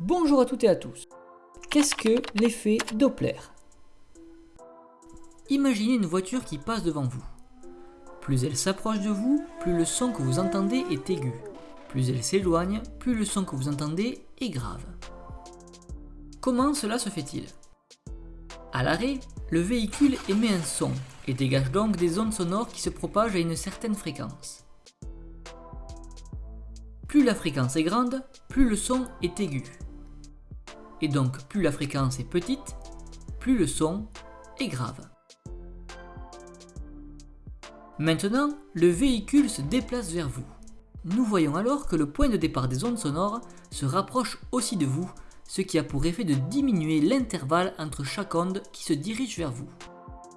Bonjour à toutes et à tous. Qu'est-ce que l'effet Doppler? Imaginez une voiture qui passe devant vous. Plus elle s'approche de vous, plus le son que vous entendez est aigu. Plus elle s'éloigne, plus le son que vous entendez est grave. Comment cela se fait-il? À l'arrêt, le véhicule émet un son et dégage donc des ondes sonores qui se propagent à une certaine fréquence. Plus la fréquence est grande, plus le son est aigu. Et donc plus la fréquence est petite, plus le son est grave. Maintenant, le véhicule se déplace vers vous. Nous voyons alors que le point de départ des ondes sonores se rapproche aussi de vous, ce qui a pour effet de diminuer l'intervalle entre chaque onde qui se dirige vers vous.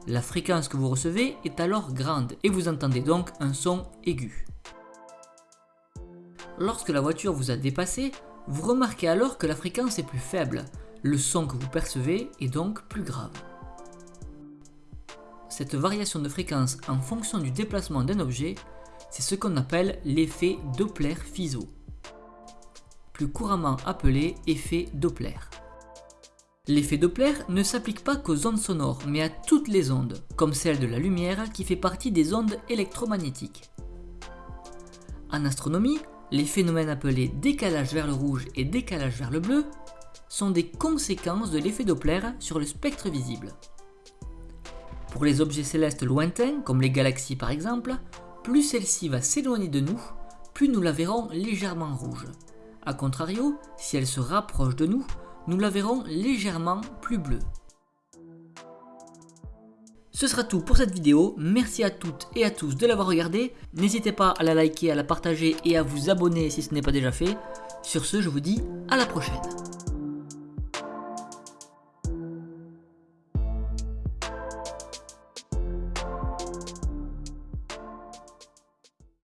La fréquence que vous recevez est alors grande et vous entendez donc un son aigu. Lorsque la voiture vous a dépassé, vous remarquez alors que la fréquence est plus faible, le son que vous percevez est donc plus grave. Cette variation de fréquence en fonction du déplacement d'un objet, c'est ce qu'on appelle l'effet Doppler-Fizeau, plus couramment appelé effet Doppler. L'effet Doppler ne s'applique pas qu'aux ondes sonores, mais à toutes les ondes, comme celle de la lumière qui fait partie des ondes électromagnétiques. En astronomie, les phénomènes appelés décalage vers le rouge et décalage vers le bleu sont des conséquences de l'effet Doppler sur le spectre visible. Pour les objets célestes lointains, comme les galaxies par exemple, plus celle-ci va s'éloigner de nous, plus nous la verrons légèrement rouge. A contrario, si elle se rapproche de nous, nous la verrons légèrement plus bleue. Ce sera tout pour cette vidéo, merci à toutes et à tous de l'avoir regardé, n'hésitez pas à la liker, à la partager et à vous abonner si ce n'est pas déjà fait. Sur ce, je vous dis à la prochaine.